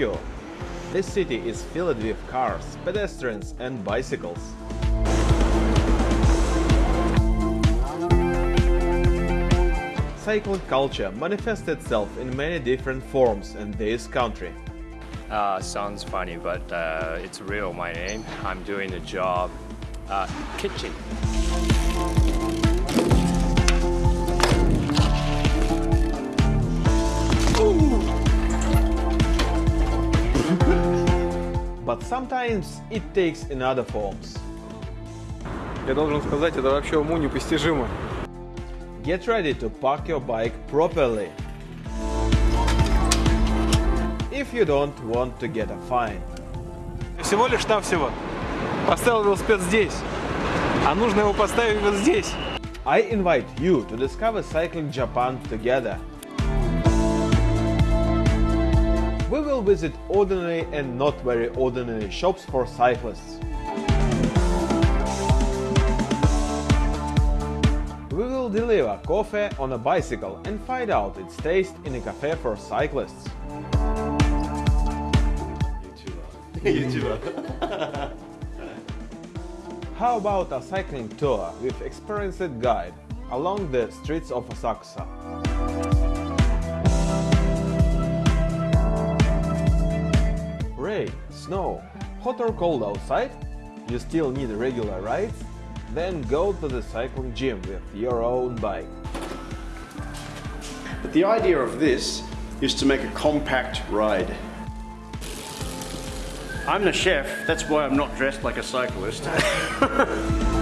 Tokyo. This city is filled with cars, pedestrians and bicycles. Cycling culture manifests itself in many different forms in this country. Uh, sounds funny, but uh, it's real my name. I'm doing a job, uh, kitchen. sometimes it takes another forms. Я должен сказать, это вообще уму непостижимо. Get ready to park your bike properly. If you don't want to get a fine. Всего лишь навсего поставил велосипед здесь, а нужно его поставить вот здесь. I invite you to discover Cycling Japan together. We will visit ordinary and not very ordinary shops for cyclists. We will deliver coffee on a bicycle and find out its taste in a cafe for cyclists. YouTuber. How about a cycling tour with experienced guide along the streets of Asakusa? Rain, snow, hot or cold outside? You still need a regular rides? Then go to the cycling gym with your own bike. But the idea of this is to make a compact ride. I'm the chef, that's why I'm not dressed like a cyclist.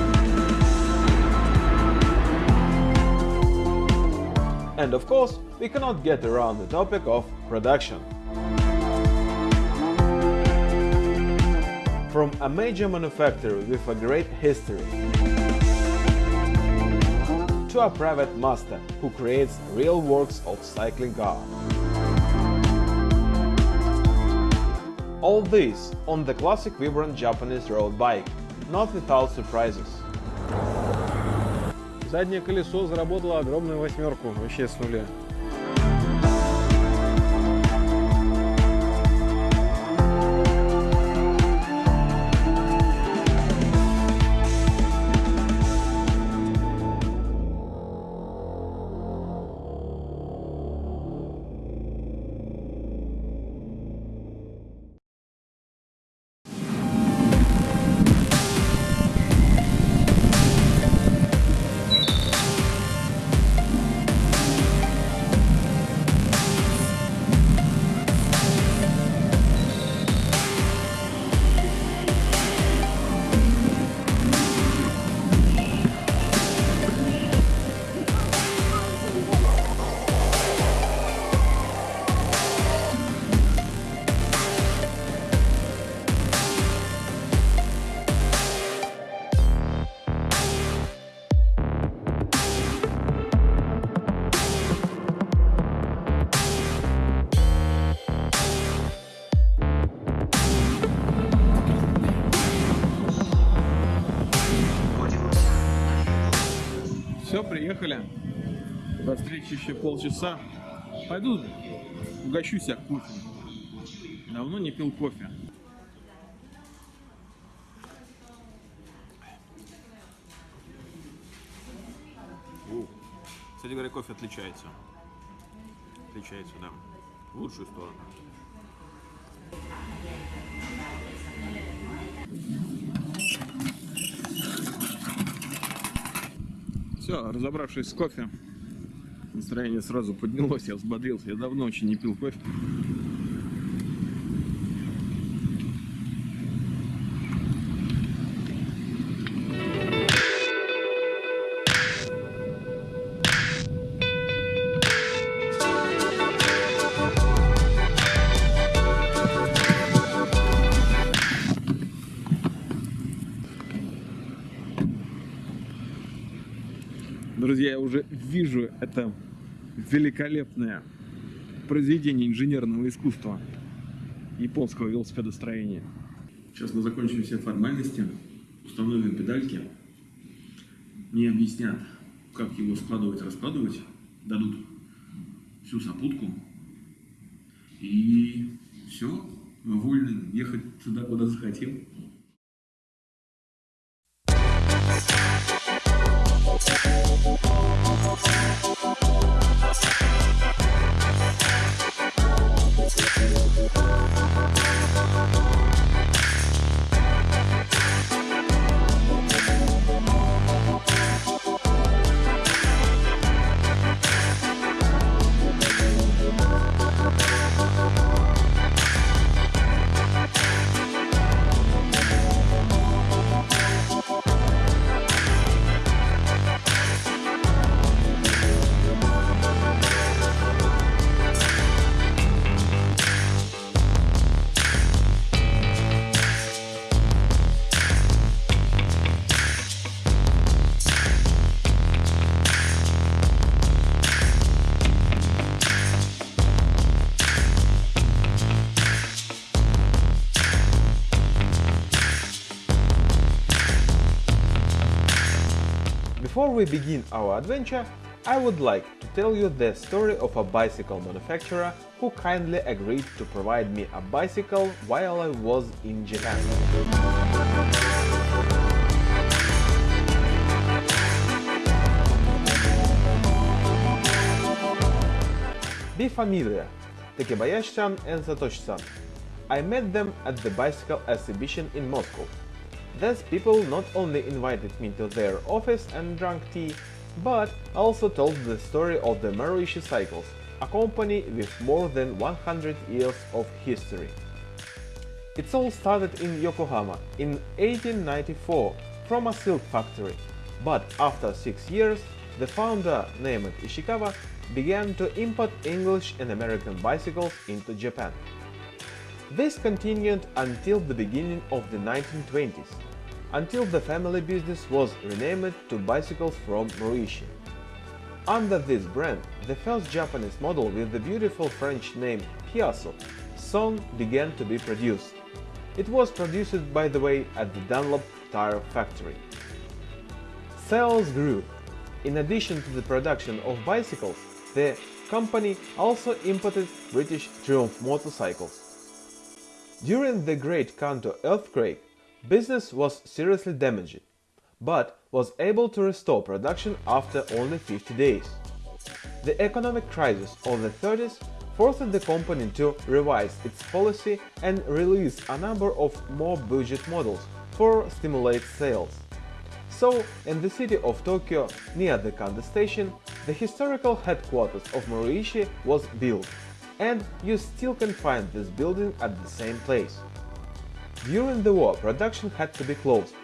And of course, we cannot get around the topic of production. From a major manufacturer with a great history to a private master who creates real works of cycling car. All this on the classic vibrant Japanese road bike, not without surprises. Заднее колесо заработало огромную восьмерку, вообще с нуля. Приехали. До встречи еще полчаса. Пойду угощу себя кофе. Давно не пил кофе. Кстати говоря, кофе отличается. Отличается, да. В лучшую сторону. Все, разобравшись с кофе, настроение сразу поднялось, я взбодрился. Я давно очень не пил кофе. Это великолепное произведение инженерного искусства японского велосипедостроения. Сейчас мы закончим все формальности, установим педальки, мне объяснят, как его складывать, раскладывать, дадут всю сопутку и Все, вольны ехать туда, куда захотел. We begin our adventure, I would like to tell you the story of a bicycle manufacturer who kindly agreed to provide me a bicycle while I was in Japan. Be familiar, Takebayashi-san and Satoshi-san. I met them at the bicycle exhibition in Moscow. These people not only invited me to their office and drank tea, but also told the story of the Maruishi Cycles, a company with more than 100 years of history. It all started in Yokohama in 1894 from a silk factory, but after six years, the founder, named Ishikawa, began to import English and American bicycles into Japan. This continued until the beginning of the 1920s, until the family business was renamed to Bicycles from Maruishi. Under this brand, the first Japanese model with the beautiful French name Piasso soon began to be produced. It was produced, by the way, at the Dunlop tire factory. Sales grew. In addition to the production of bicycles, the company also imported British Triumph motorcycles. During the Great Kanto earthquake, business was seriously damaged, but was able to restore production after only 50 days. The economic crisis of the 30s forced the company to revise its policy and release a number of more budget models for stimulate sales. So, in the city of Tokyo, near the Kanda station, the historical headquarters of Maruishi was built, and you still can find this building at the same place. During the war, production had to be closed,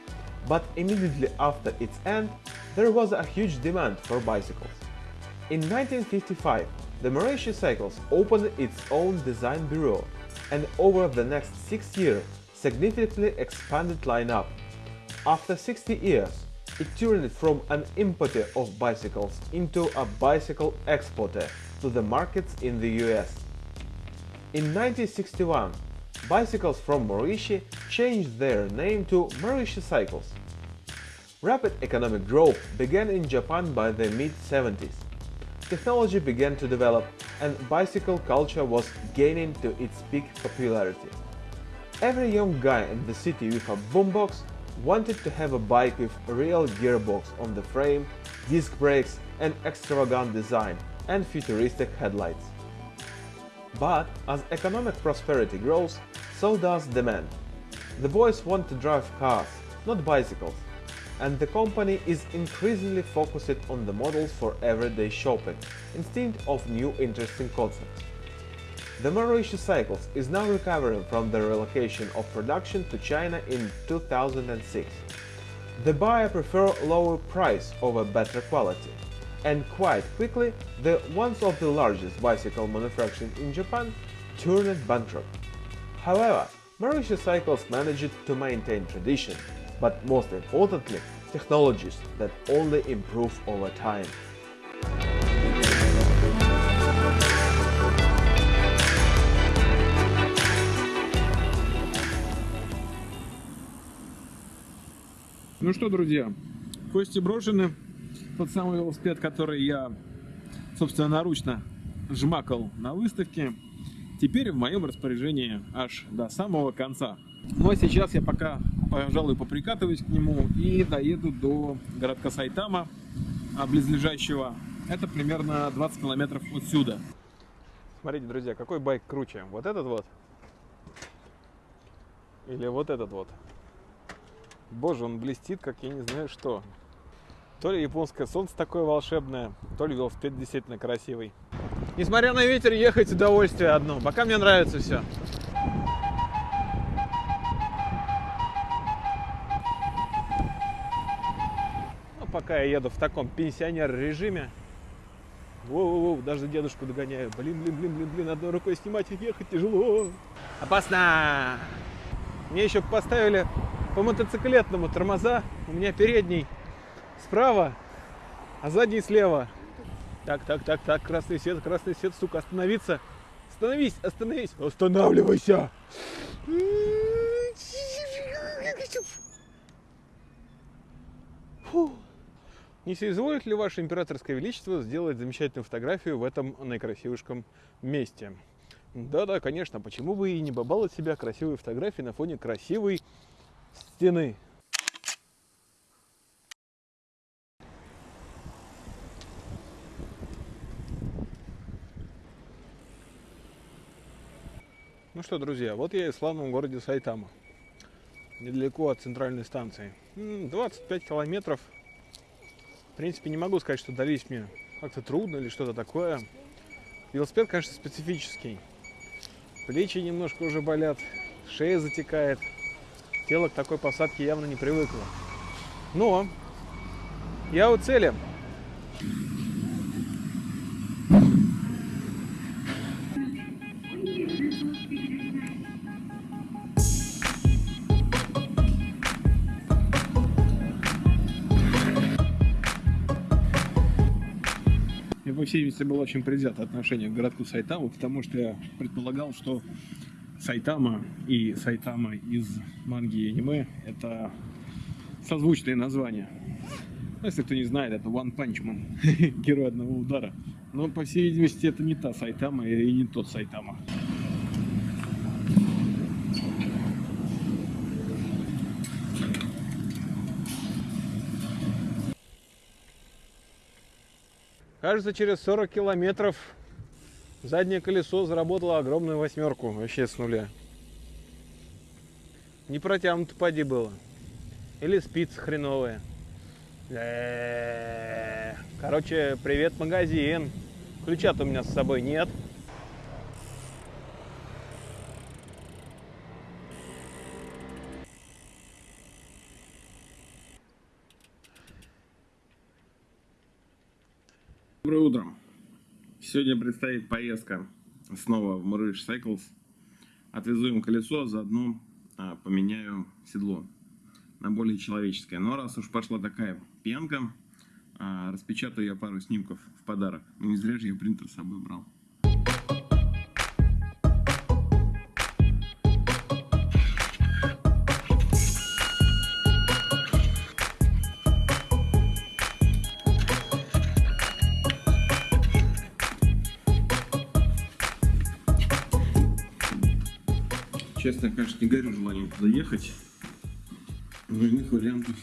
but immediately after its end, there was a huge demand for bicycles. In 1955, the Maruishi Cycles opened its own design bureau, and over the next six years significantly expanded lineup. After 60 years, it turned from an importer of bicycles into a bicycle exporter to the markets in the US. In 1961, bicycles from Maruishi changed their name to Maruishi Cycles. Rapid economic growth began in Japan by the mid-70s. Technology began to develop and bicycle culture was gaining to its peak popularity. Every young guy in the city with a boombox wanted to have a bike with a real gearbox on the frame, disc brakes and extravagant design and futuristic headlights. But as economic prosperity grows, so does demand. The boys want to drive cars, not bicycles, and the company is increasingly focused on the models for everyday shopping instead of new interesting concepts. The Maruishi Cycles is now recovering from the relocation of production to China in 2006. The buyer prefer lower price over better quality, and quite quickly, the once of the largest bicycle manufacturing in Japan turned bankrupt. However, Maruishi Cycles managed to maintain tradition, but most importantly, technologies that only improve over time. Ну что, друзья, кости брошены, Тот самый велосипед, который я собственноручно жмакал на выставке. теперь в моем распоряжении аж до самого конца. Ну а сейчас я пока, пожалуй, поприкатываюсь к нему и доеду до городка Сайтама, а близлежащего. Это примерно 20 километров отсюда. Смотрите, друзья, какой байк круче? Вот этот вот? Или вот этот вот? Боже, он блестит, как я не знаю что. То ли японское солнце такое волшебное, то ли велосипед действительно красивый. Несмотря на ветер, ехать удовольствие одно. Пока мне нравится все. Ну, пока я еду в таком пенсионер-режиме. Воу-воу, даже дедушку догоняю. Блин, блин, блин, блин, блин, одной рукой снимать и ехать тяжело. Опасно! Мне еще поставили по мотоциклетному тормоза. У меня передний справа, а задний слева. Так, так, так, так, красный свет, красный свет, сука, остановиться. Остановись, остановись, останавливайся. Фу. Не соизволит ли ваше императорское величество сделать замечательную фотографию в этом наикрасивышком месте? Да-да, конечно, почему бы и не бабалать себя красивой фотографией на фоне красивой стены? Что, друзья, вот я и в славном городе Сайтама. Недалеко от центральной станции. 25 километров. В принципе, не могу сказать, что дались мне как-то трудно или что-то такое. Велосипед, конечно, специфический. Плечи немножко уже болят, шея затекает. Тело к такой посадке явно не привыкло. Но я у цели. Видимости, было очень предвзято отношение к городку Сайтаму, потому что я предполагал, что Сайтама и Сайтама из манги и аниме – это созвучные названия. Ну, если кто не знает, это One Punch Man, герой одного удара. Но, по всей видимости, это не та Сайтама и не тот Сайтама. Кажется, через 40 километров заднее колесо заработало огромную восьмерку вообще с нуля. Не протянуто поди было. Или спицы хреновые. Э-э-э. Короче, привет, магазин. Ключа-то у меня с собой нет. Доброе утро. Сегодня предстоит поездка снова в Мурыш Cycles. Отвезу им колесо, заодно а, поменяю седло на более человеческое. Но раз уж пошла такая пьянка, а, распечатаю я пару снимков в подарок. Не зря же я принтер с собой брал. Я, конечно, не горю желанием туда ехать. Но иных вариантов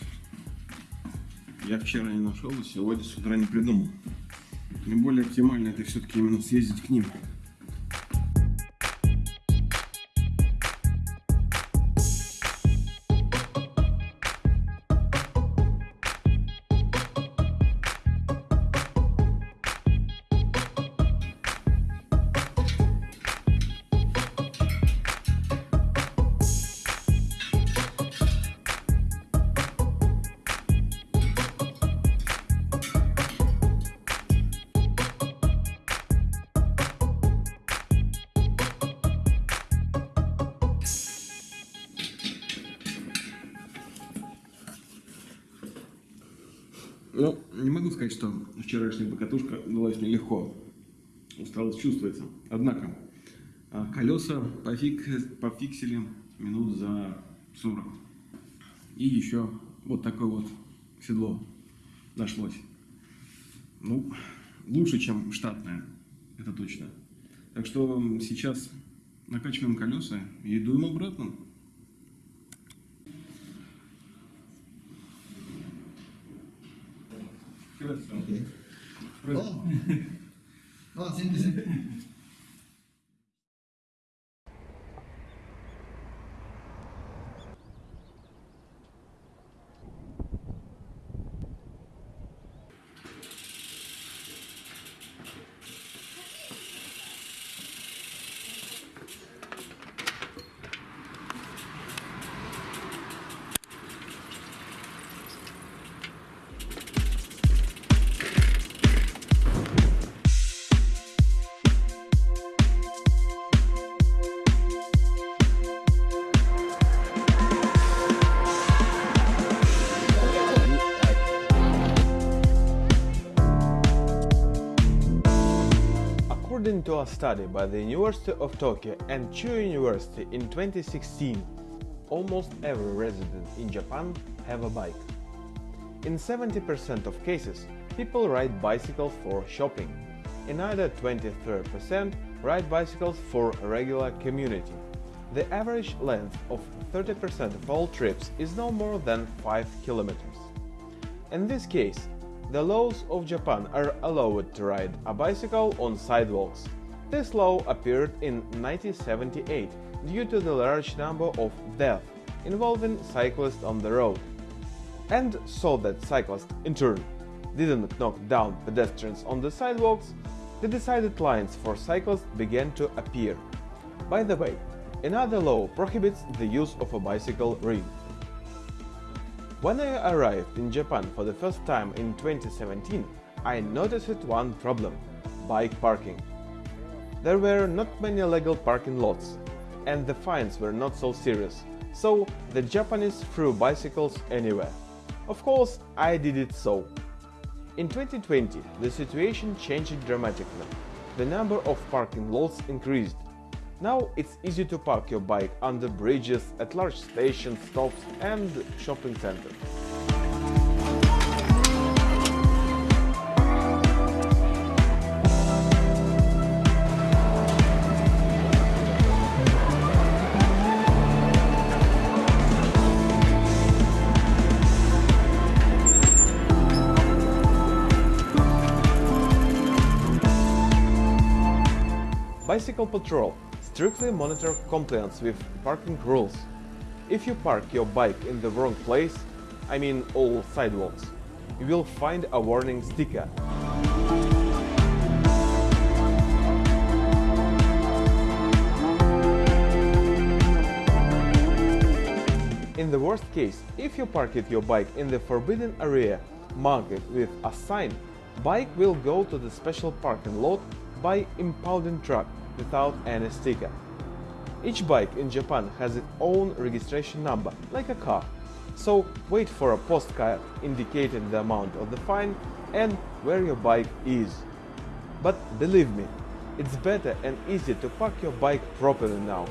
я вчера не нашел и сегодня с утра не придумал. Наиболее оптимально это все-таки именно съездить к ним. Усталость чувствуется. Однако, а, колеса пофик... пофиксили минут за 40. И еще вот такое вот седло нашлось. Ну, лучше, чем штатное, это точно. Так что сейчас накачиваем колеса и дуем обратно. Okay. Oh. oh, same, same. According to a study by the University of Tokyo and Chuo University in 2016, almost every resident in Japan have a bike. In 70% of cases, people ride bicycles for shopping. Another 23% ride bicycles for regular commuting. The average length of 30% of all trips is no more than 5 kilometers. In this case, the laws of Japan are allowed to ride a bicycle on sidewalks. This law appeared in 1978 due to the large number of deaths involving cyclists on the road. And so that cyclists, in turn, didn't knock down pedestrians on the sidewalks, the decided lines for cyclists began to appear. By the way, another law prohibits the use of a bicycle ring. When I arrived in Japan for the first time in 2017, I noticed one problem – bike parking. There were not many legal parking lots, and the fines were not so serious, so the Japanese threw bicycles anywhere. Of course, I did it so. In 2020, the situation changed dramatically. The number of parking lots increased, now it's easy to park your bike under bridges, at large stations, stops and shopping centers. Bicycle Patrol strictly monitor compliance with parking rules. If you park your bike in the wrong place, I mean all sidewalks, you will find a warning sticker. In the worst case, if you park your bike in the forbidden area marked with a sign, bike will go to the special parking lot by impounding truck without any sticker. Each bike in Japan has its own registration number, like a car. So wait for a postcard indicating the amount of the fine and where your bike is. But believe me, it's better and easier to park your bike properly now.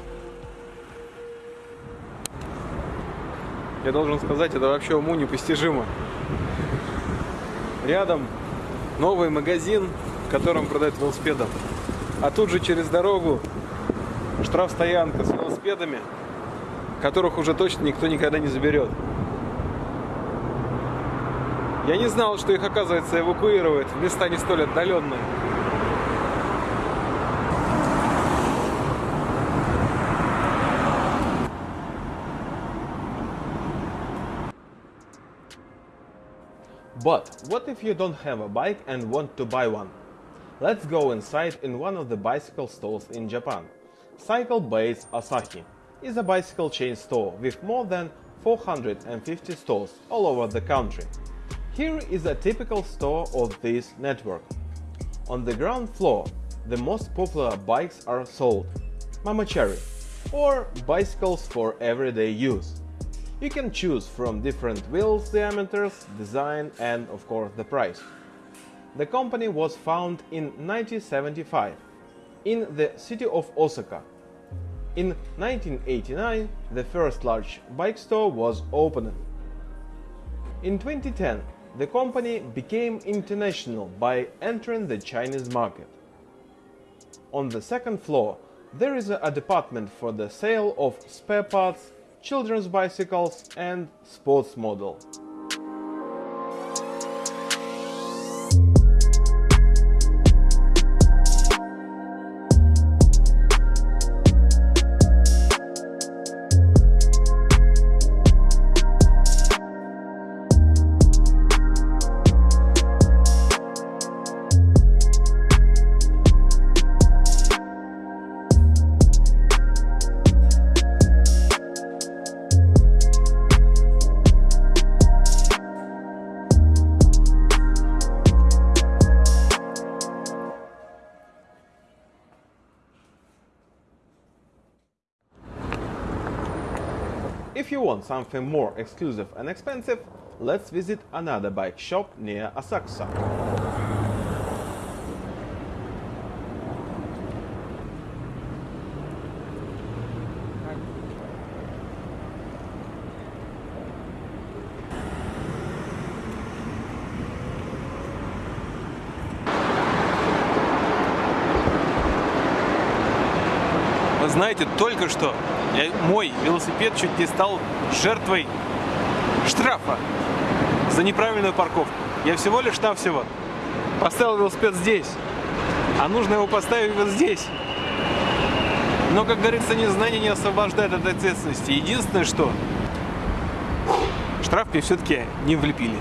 Я должен сказать, это вообще уму непостижимо. Рядом новый магазин, в котором продают велосипеды. А тут же через дорогу штрафстоянка с велосипедами, которых уже точно никто никогда не заберет. Я не знал, что их, оказывается, эвакуируют в места не столь отдаленные. But what if you don't have a bike and want to buy one? Let's go inside in one of the bicycle stores in Japan. Cycle Base Asahi is a bicycle chain store with more than 450 stores all over the country. Here is a typical store of this network. On the ground floor, the most popular bikes are sold. Mamachari, or bicycles for everyday use. You can choose from different wheels diameters, design and of course the price. The company was founded in 1975 in the city of Osaka. In 1989, the first large bike store was opened. In 2010, the company became international by entering the Chinese market. On the second floor, There is a, department for the sale of spare parts, children's bicycles and sports model. Something more exclusive and expensive, let's visit another bike shop near Asakusa. Вы знаете, только что я- мой велосипед чуть не стал жертвой штрафа за неправильную парковку. Я всего лишь навсего поставил велосипед здесь, а нужно его поставить вот здесь. Но, как говорится, незнание не освобождает от ответственности. Единственное, что штраф мне все-таки не влепили.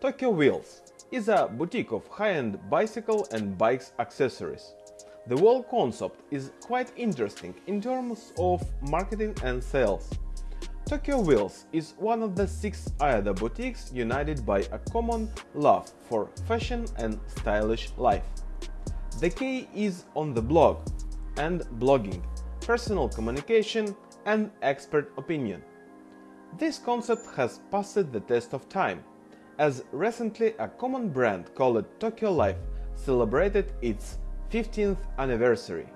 Tokyo Wheels is a boutique of high-end bicycle and bikes accessories. The whole concept is quite interesting in terms of marketing and sales. Tokyo Wheels is one of the six Aida boutiques united by a common love for fashion and stylish life. The K is on the blog and blogging, personal communication and expert opinion. This concept has passed the test of time, as recently a common brand called Tokyo Life celebrated its 15th anniversary.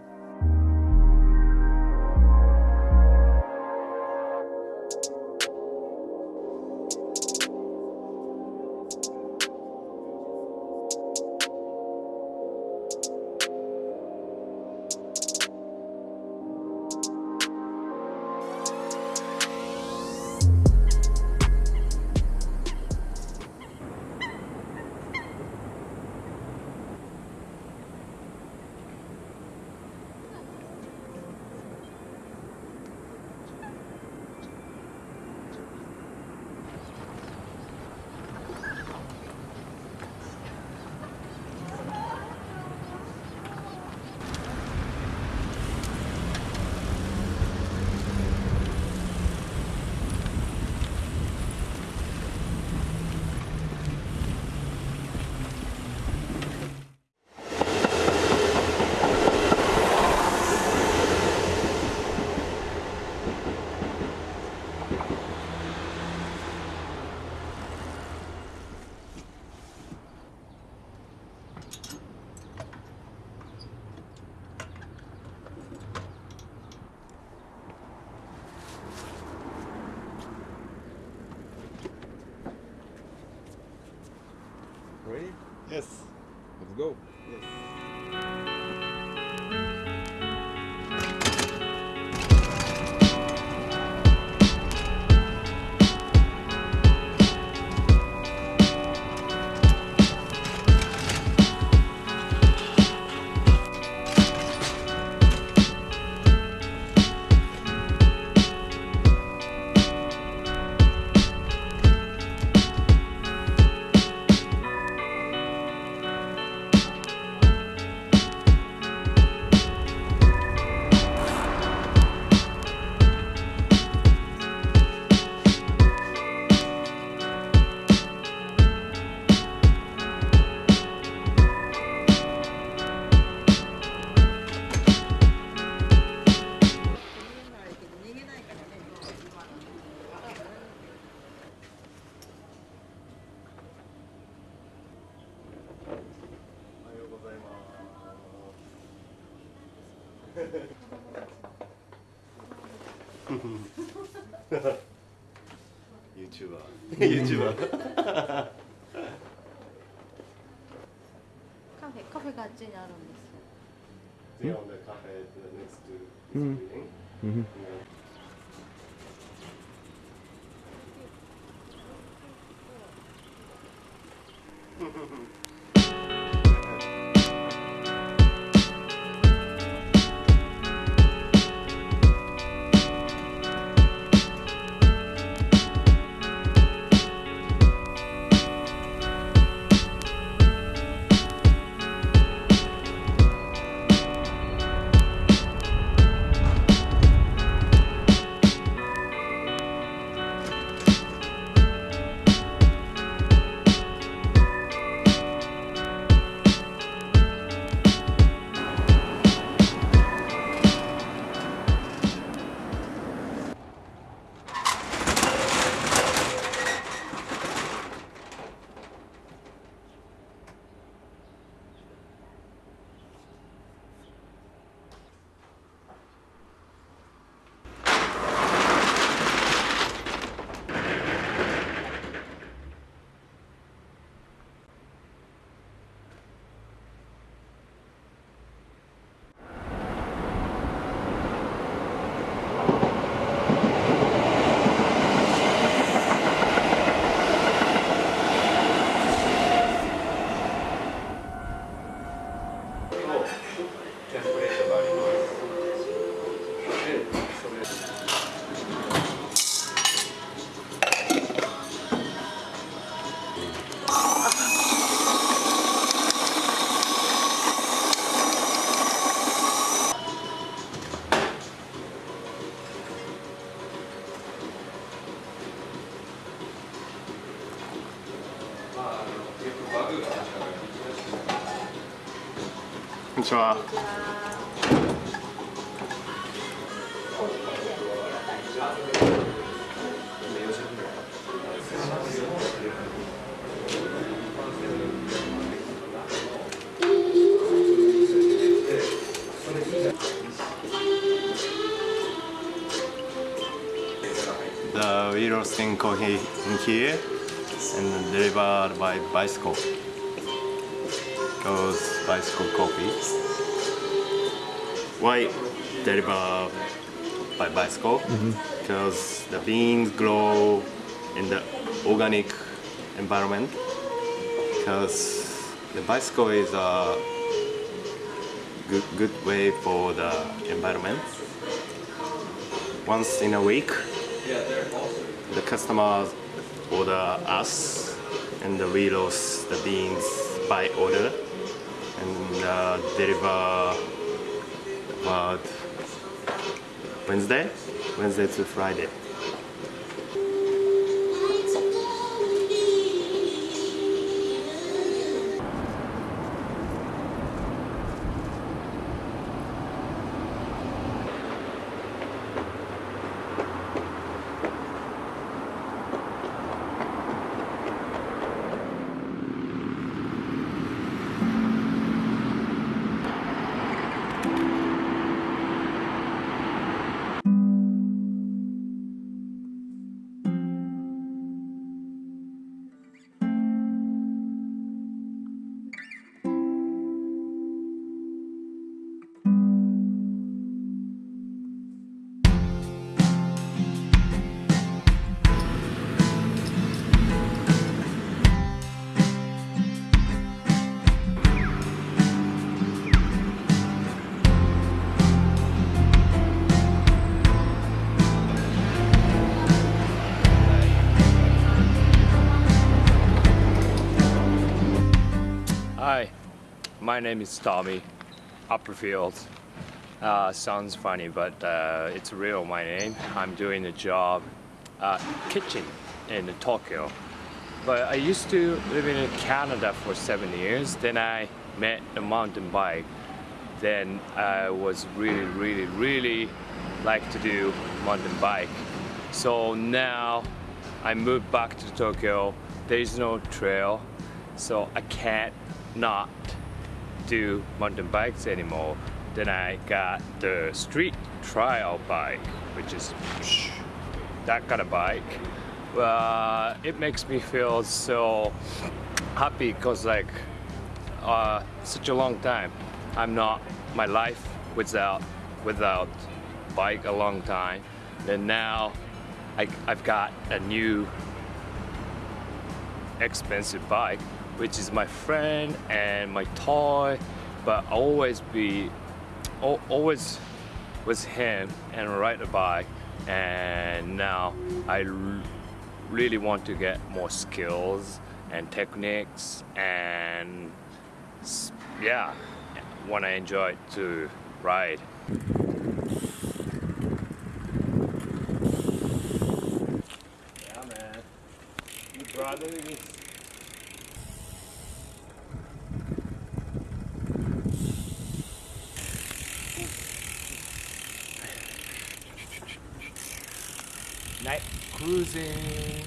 ユーチューバー。カフェ、カフェがあっちにあるんです。う。Konnichiwa. The we roasting coffee in here and delivered by bicycle. Goes bicycle coffee. Why deliver by bicycle? Mm-hmm. Because the beans grow in the organic environment. Because the bicycle is a good good way for the environment. Once in a week, the customers order us and we roast the beans by order uh, deliver about Wednesday, Wednesday to Friday. My name is Tommy Upperfield. Uh, sounds funny, but uh, it's real my name. I'm doing a job uh, kitchen in Tokyo. But I used to live in Canada for seven years. Then I met a mountain bike. Then I was really, really, really like to do mountain bike. So now I moved back to Tokyo. There is no trail, so I can't not do mountain bikes anymore. Then I got the street trial bike, which is that kind of bike. uh, it makes me feel so happy because like uh, such a long time I'm not my life without without bike a long time and now I, I've got a new expensive bike which is my friend and my toy but always be always with him and ride a bike and now I really want to get more skills and techniques and yeah when I enjoy to ride. Yeah man. You brother is night cruising.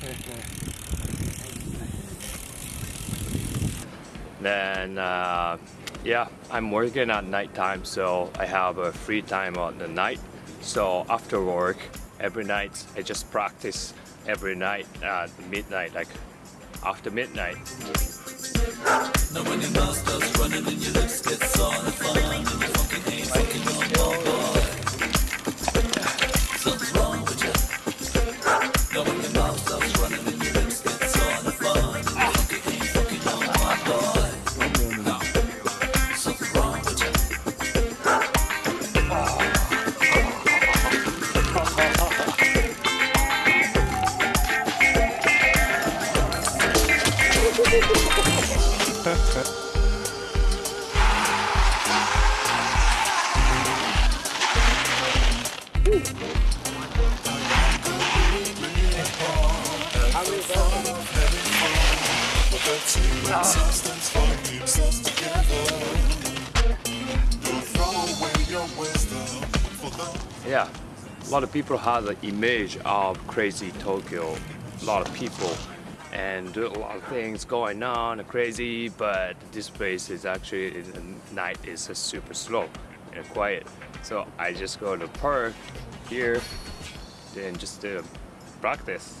then, uh, yeah, I'm working at nighttime, so I have a free time on the night. So after work, every night I just practice every night at midnight, like after midnight. Yeah, people have the image of crazy Tokyo. A lot of people and a lot of things going on, crazy. But this place is actually night is super slow and quiet. So I just go to the park here then just uh, practice.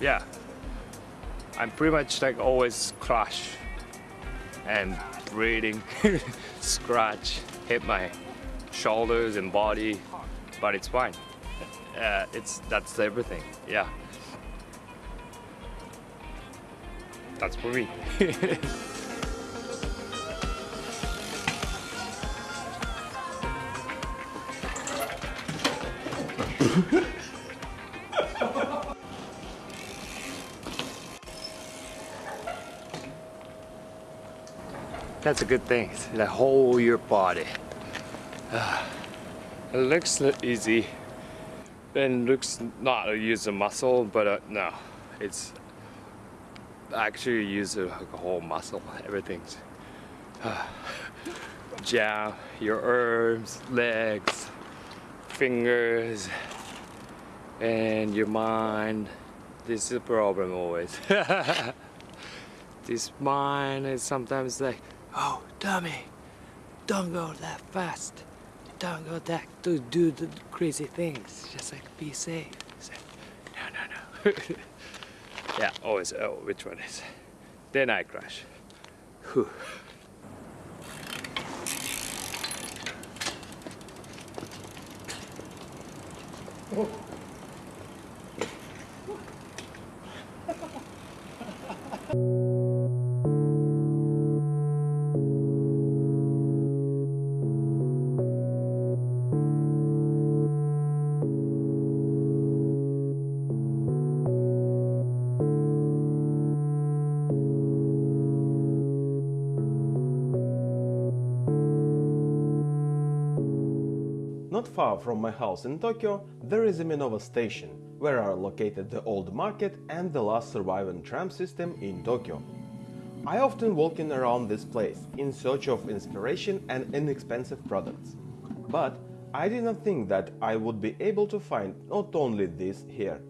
yeah, I'm pretty much like always crash and breathing, scratch, hit my shoulders and body, but it's fine. Uh, it's that's everything. Yeah, that's for me. That's a good thing. The whole your body. it looks easy. And looks not a use of muscle, but uh, no, it's actually use a, a whole muscle. Everything's jam your arms, legs, fingers, and your mind. This is a problem always. this mind is sometimes like, Oh, dummy, don't go that fast. Don't go that to do the crazy things. Just like be safe. No, no, no. yeah, always. Oh, which one is? Then I crash. Whew. Oh. far from my house in Tokyo, there is a Minowa station, where are located the old market and the last surviving tram system in Tokyo. I often walking around this place in search of inspiration and inexpensive products. But I did not think that I would be able to find not only this here.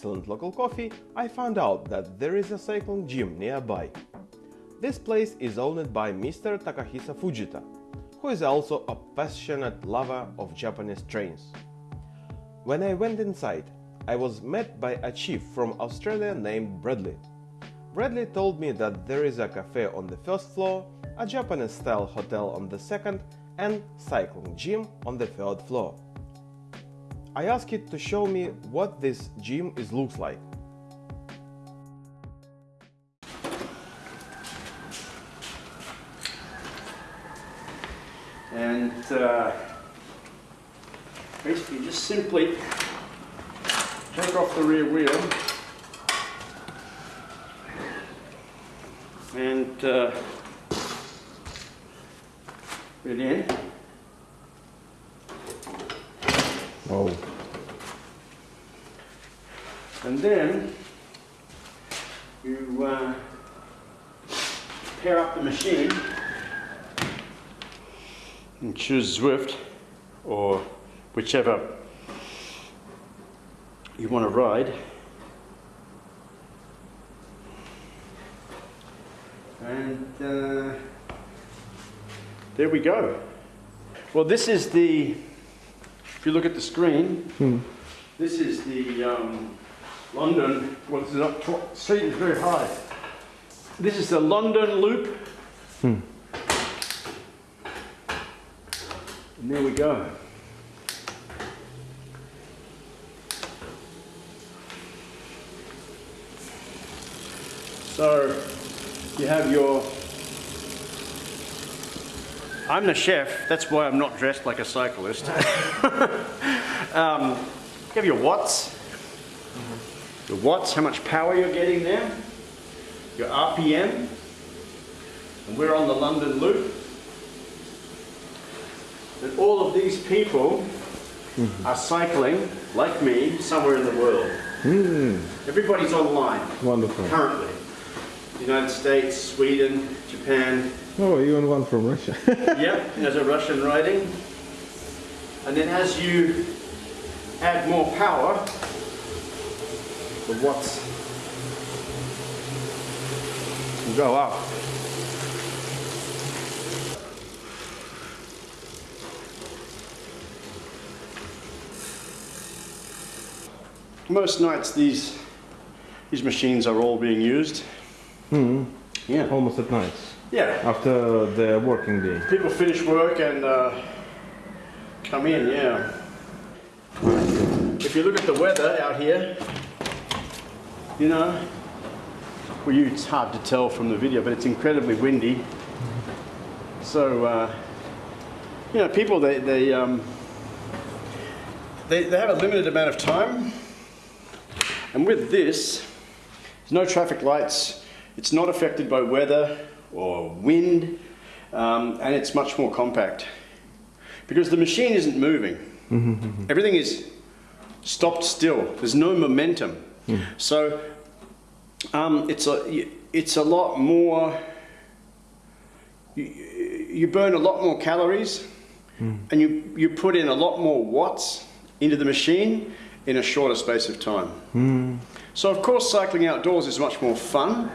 Excellent local coffee, I found out that there is a cycling gym nearby. This place is owned by Mr. Takahisa Fujita, who is also a passionate lover of Japanese trains. When I went inside, I was met by a chief from Australia named Bradley. Bradley told me that there is a cafe on the first floor, a Japanese style hotel on the second, and cycling gym on the third floor. I asked it to show me what this gym is looks like. And uh, basically just simply take off the rear wheel and uh, it in. Oh. And then you uh, pair up the machine and choose Zwift or whichever you want to ride. And uh, there we go. Well, this is the, if you look at the screen, this is the um, London, well, this is up seat is very high. This is the London Loop. And there we go. So you have your. I'm the chef, that's why I'm not dressed like a cyclist. um, you have your watts, your watts, how much power you're getting there, your RPM, and we're on the London Loop. And all of these people are cycling, like me, somewhere in the world. Everybody's online Wonderful. currently. United States, Sweden, Japan. Oh, even one from Russia. Yep, there's a Russian riding. And then as you add more power, the watts will go up. Most nights these these machines are all being used. Yeah. Almost at night, Yeah. after the working day. People finish work and uh, come in, yeah. If you look at the weather out here, you know, well, you, it's hard to tell from the video, but it's incredibly windy. So, uh, you know, people, they, they, um, they, they have a limited amount of time. And with this, there's no traffic lights. It's not affected by weather or wind, um, and it's much more compact because the machine isn't moving. Everything is stopped still. There's no momentum. So um, it's a it's a lot more. You, you burn a lot more calories, and you you put in a lot more watts into the machine in a shorter space of time. So of course, cycling outdoors is much more fun,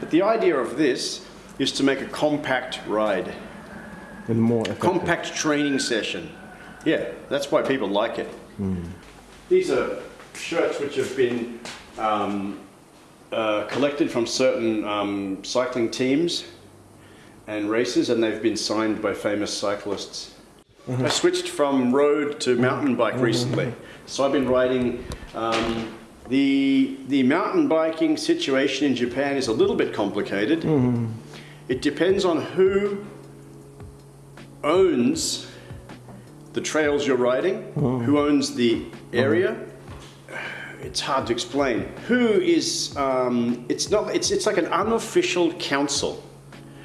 but the idea of this is to make a compact ride. And more effective. compact training session. Yeah, that's why people like it. These are shirts which have been um, uh, collected from certain um, cycling teams and races, and they've been signed by famous cyclists. I switched from road to mountain bike recently, so I've been riding. Um, the the mountain biking situation in Japan is a little bit complicated. Mm-hmm. It depends on who owns the trails you're riding, mm-hmm. who owns the area. Mm-hmm. It's hard to explain. Who is? Um, it's not. It's it's like an unofficial council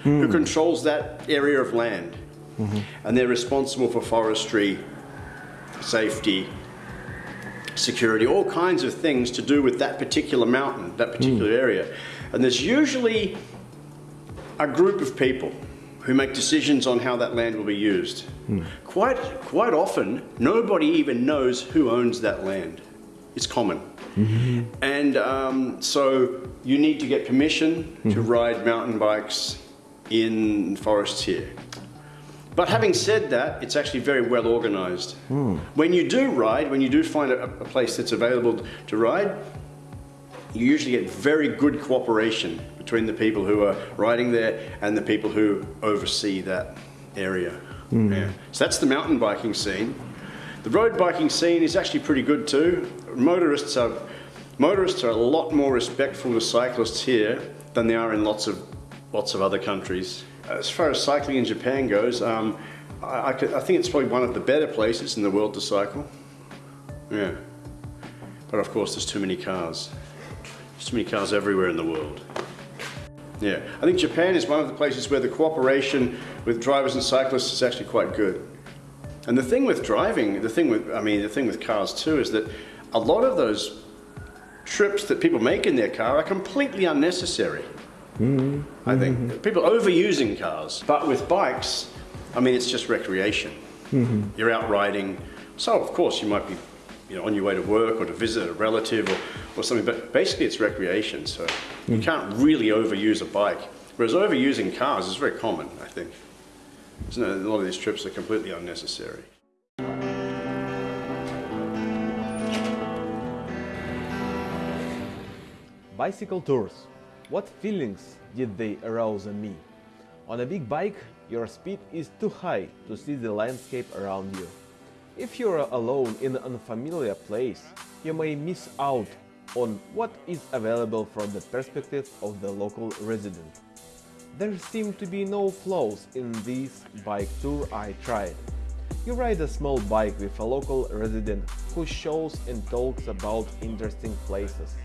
who mm. controls that area of land, and they're responsible for forestry, safety, security, all kinds of things to do with that particular mountain, that particular mm. area. And there's usually a group of people who make decisions on how that land will be used. Hmm. Quite, quite often, nobody even knows who owns that land. It's common. Mm-hmm. And um, so you need to get permission to mm-hmm. ride mountain bikes in forests here. But having said that, it's actually very well organized. Hmm. When you do ride, when you do find a, a place that's available to ride, you usually get very good cooperation between the people who are riding there and the people who oversee that area. Hmm. Yeah. So that's the mountain biking scene. The road biking scene is actually pretty good too. Motorists are motorists are a lot more respectful to cyclists here than they are in lots of lots of other countries. As far as cycling in Japan goes, um, I, I, could- I think it's probably one of the better places in the world to cycle. Yeah. But of course, there's too many cars. There's too many cars everywhere in the world. Yeah, I think Japan is one of the places where the cooperation with drivers and cyclists is actually quite good. And the thing with driving, the thing with, I mean, the thing with cars too, is that a lot of those trips that people make in their car are completely unnecessary. Mm-hmm. I think mm-hmm. people overusing cars, but with bikes, I mean, it's just recreation. Mm-hmm. You're out riding, so of course you might be, you know, on your way to work or to visit a relative or, or something. But basically, it's recreation, so you mm. can't really overuse a bike. Whereas overusing cars is very common, I think. Isn't it? A lot of these trips are completely unnecessary. Bicycle tours. What feelings did they arouse in me? On a big bike, your speed is too high to see the landscape around you. If you're alone in an unfamiliar place, you may miss out on what is available from the perspective of the local resident. There seem to be no flaws in this bike tour I tried. You ride a small bike with a local resident who shows and talks about interesting places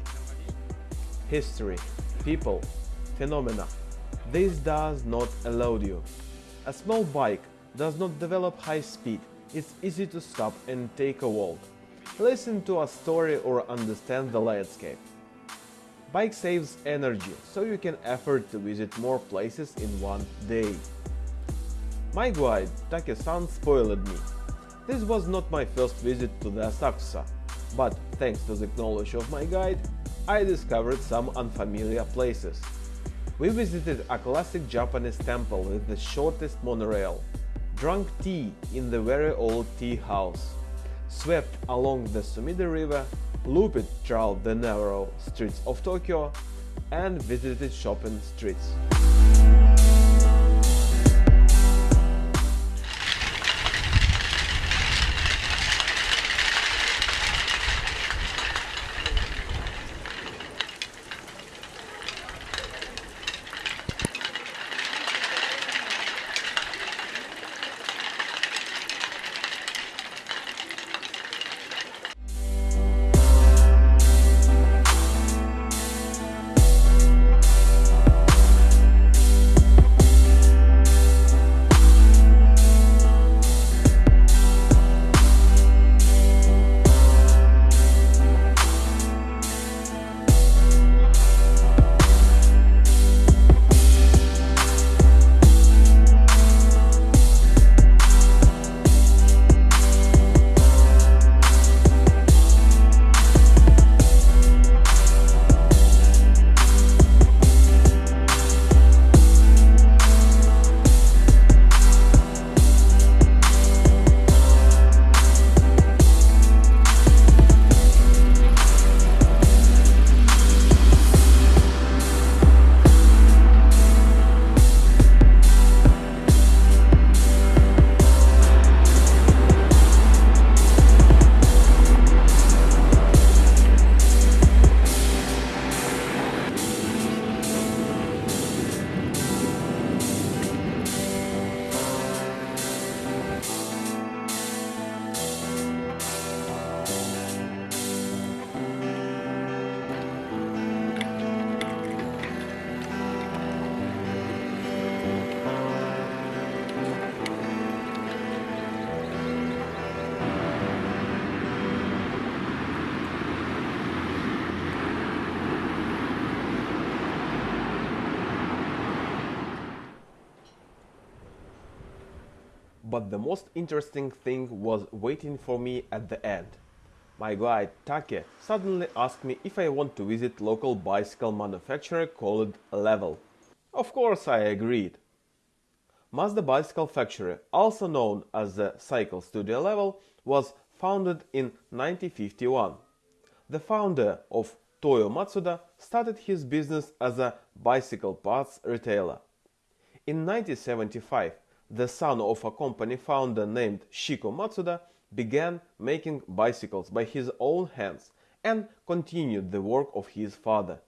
history, people, phenomena. This does not elude you. A small bike does not develop high speed, it's easy to stop and take a walk, listen to a story or understand the landscape. Bike saves energy, so you can afford to visit more places in one day. My guide, Take-san, spoiled me. This was not my first visit to the Asakusa, but thanks to the knowledge of my guide, I discovered some unfamiliar places. We visited a classic Japanese temple with the shortest monorail, drank tea in the very old tea house, swept along the Sumida River, looped through the narrow streets of Tokyo, and visited shopping streets. The most interesting thing was waiting for me at the end. My guide Take suddenly asked me if I want to visit local bicycle manufacturer called Level. Of course I agreed. Matsuda Bicycle Factory, also known as the Cycle Studio Level, was founded in 1951. The founder of Toyo Matsuda started his business as a bicycle parts retailer. In 1975, the son of a company founder named Shiko Matsuda began making bicycles by his own hands and continued the work of his father.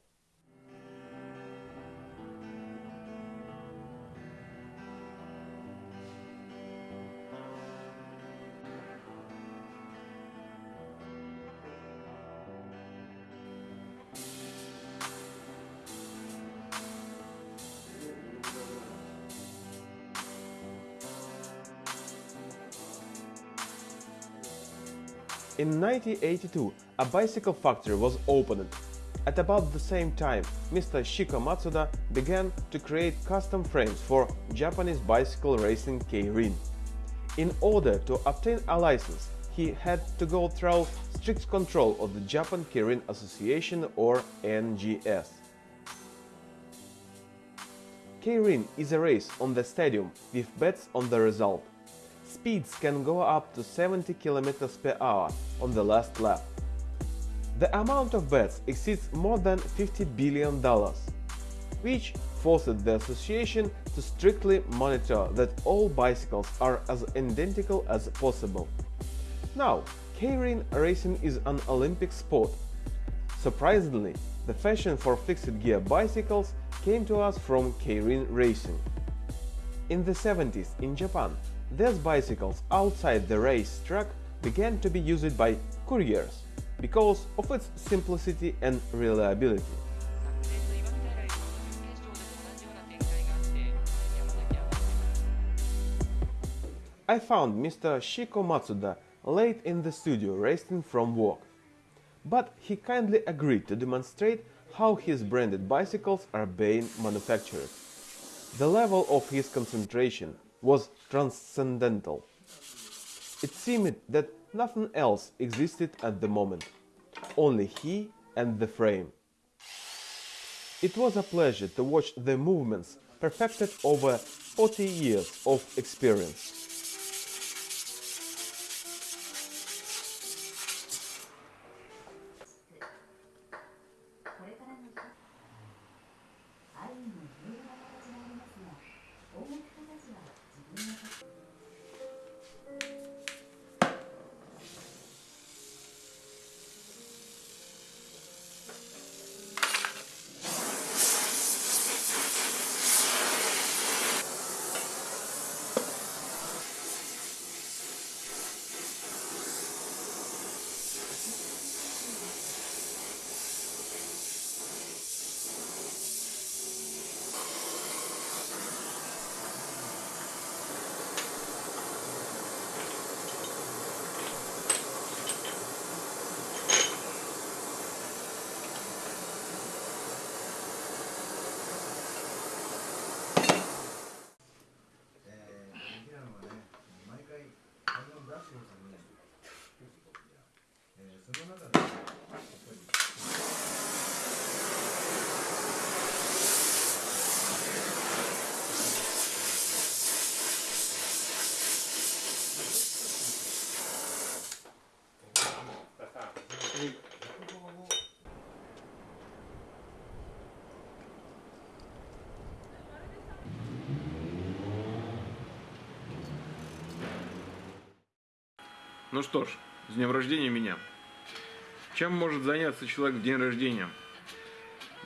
In 1982, a bicycle factory was opened. At about the same time, Mr. Shiko Matsuda began to create custom frames for Japanese bicycle racing Keirin. In order to obtain a license, he had to go through strict control of the Japan Keirin Association or NJS. Keirin is a race on the stadium with bets on the result. Speeds can go up to 70 km per hour on the last lap. The amount of bets exceeds more than 50 billion dollars, which forced the association to strictly monitor that all bicycles are as identical as possible. Now, Keirin racing is an Olympic sport. Surprisingly, the fashion for fixed gear bicycles came to us from Keirin racing. In the 70s in Japan, these bicycles outside the race track began to be used by couriers because of its simplicity and reliability. I found Mr. Shiko Matsuda late in the studio resting from work, but he kindly agreed to demonstrate how his branded bicycles are being manufactured. The level of his concentration was transcendental. It seemed that nothing else existed at the moment, only he and the frame. It was a pleasure to watch the movements perfected over 40 years of experience. Ну что ж, с днем рождения меня. Чем может заняться человек в день рождения?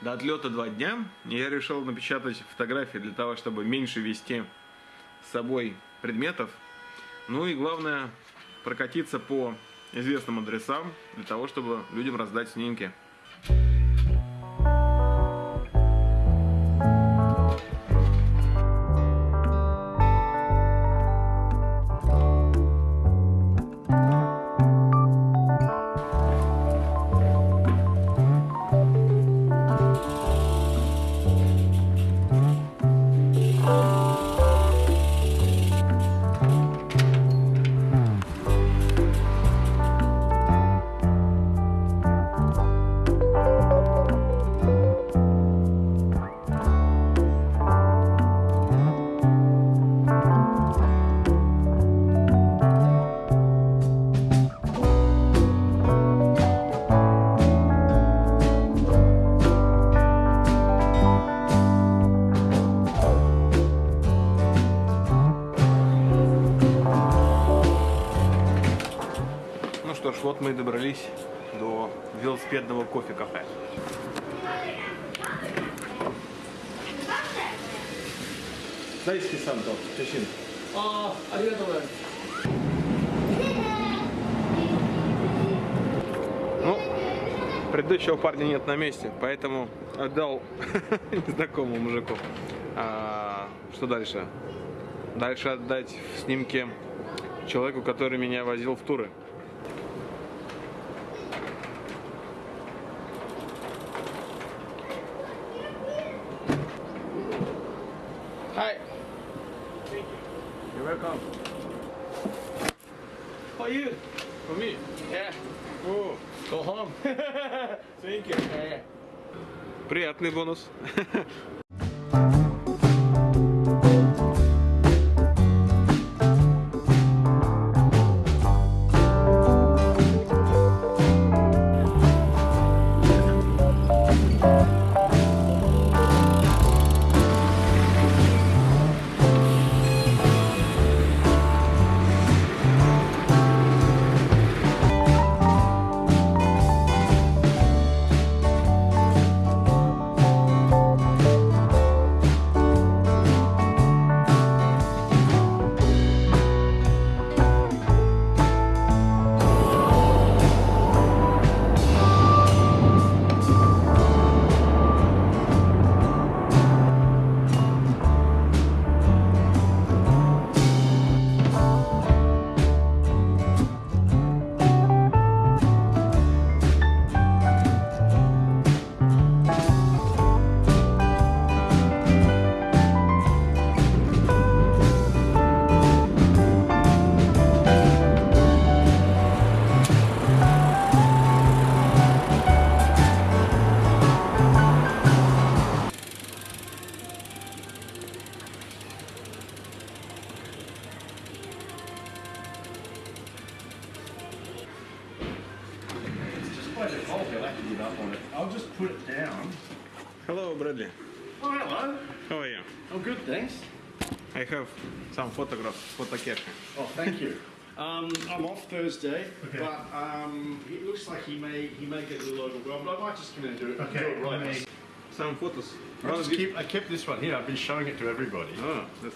До отлета два дня, я решил напечатать фотографии для того, чтобы меньше вести с собой предметов. Ну и главное, прокатиться по известным адресам, для того, чтобы людям раздать снимки. На месте, поэтому отдал незнакомому мужику. А, что дальше? Дальше отдать в снимке человеку, который меня возил в туры. Hi. You're welcome. How you? Go home. thank you. Приятный бонус. Thursday, but um, it looks like he may he may get a little overwhelmed. I might just come in and do it. do it right. Some photos. I, just keep, I kept this one here. I've been showing it to everybody. А, that's.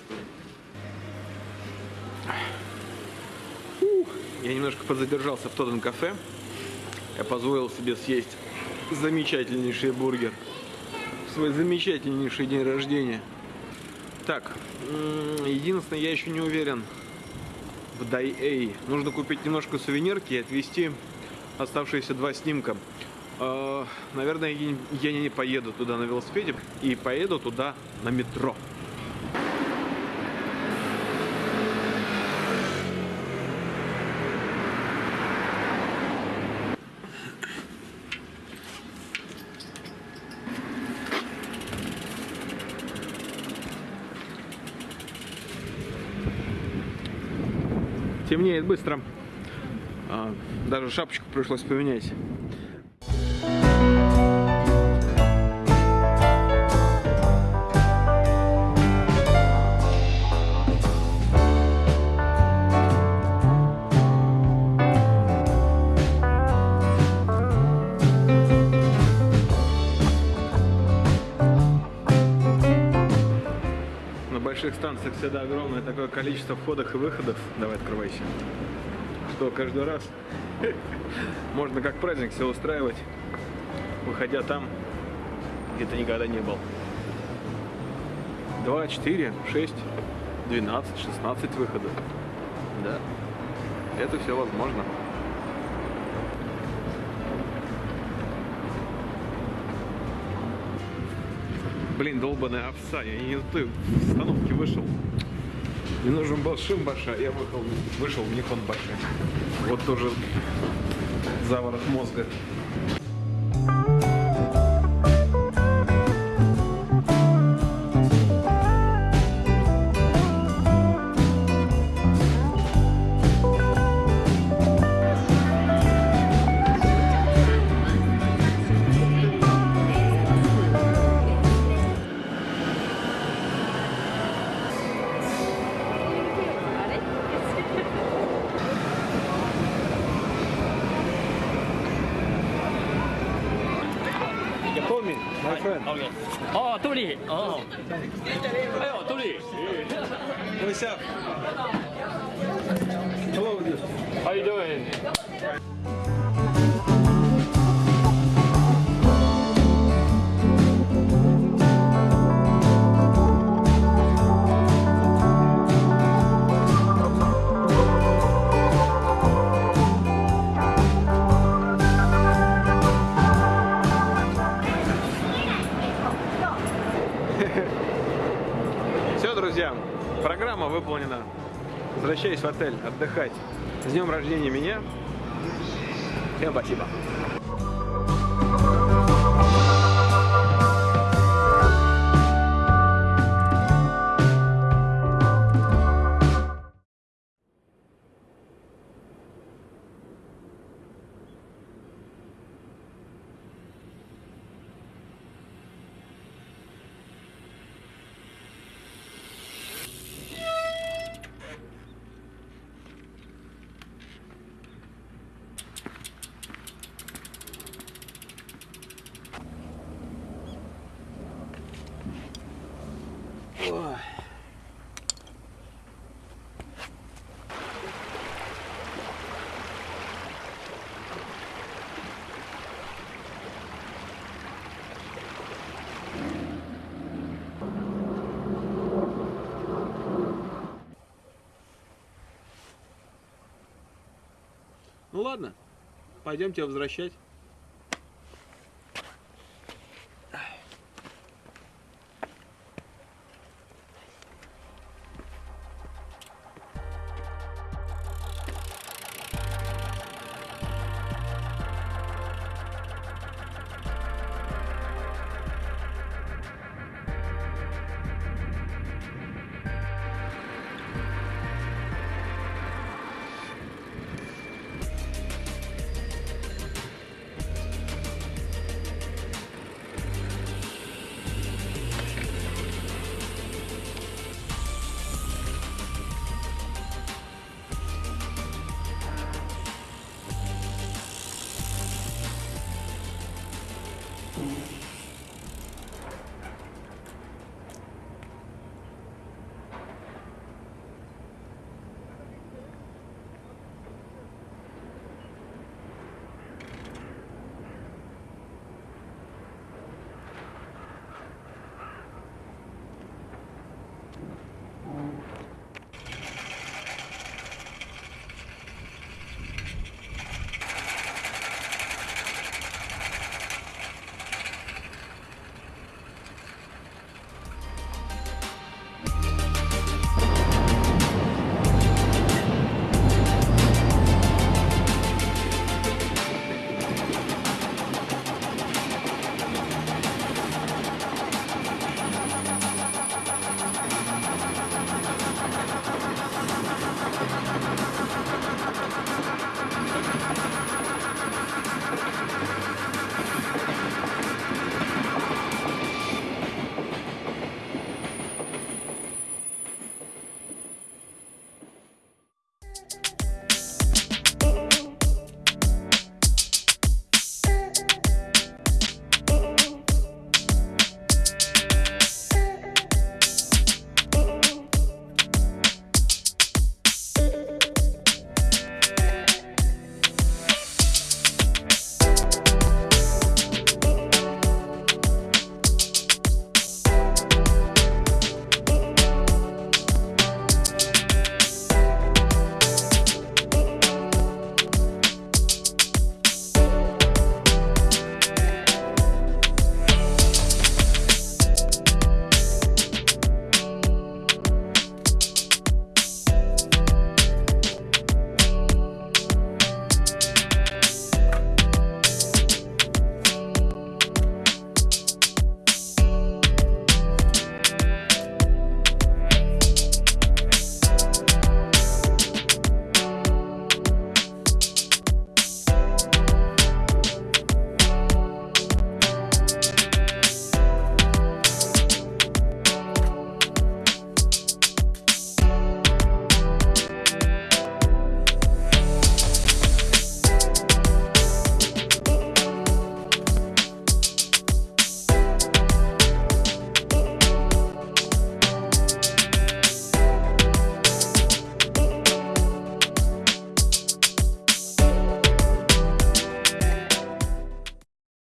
Ух, Я немножко подзадержался в Тоттен кафе. Я позволил себе съесть замечательнейший бургер. В свой замечательнейший день рождения. Так, единственное, я еще не уверен в Дай-Эй. Нужно купить немножко сувенирки и отвезти оставшиеся два снимка. Э, Наверное, я не поеду туда на велосипеде и поеду туда на метро. Темнеет быстро. А, Даже шапочку пришлось поменять. На больших станциях всегда огромное такое количество входов и выходов. Давай открывайся. Что каждый раз можно как праздник все устраивать, выходя там, где ты никогда не был. 2, 4, 6, 12, 16 выходов. Да, это все возможно. Блин, долбаная овса, я не на той остановке вышел. Мне нужен был шим я вышел, вышел в Никон баша. Вот тоже заворот мозга. ладно, пойдем тебя возвращать.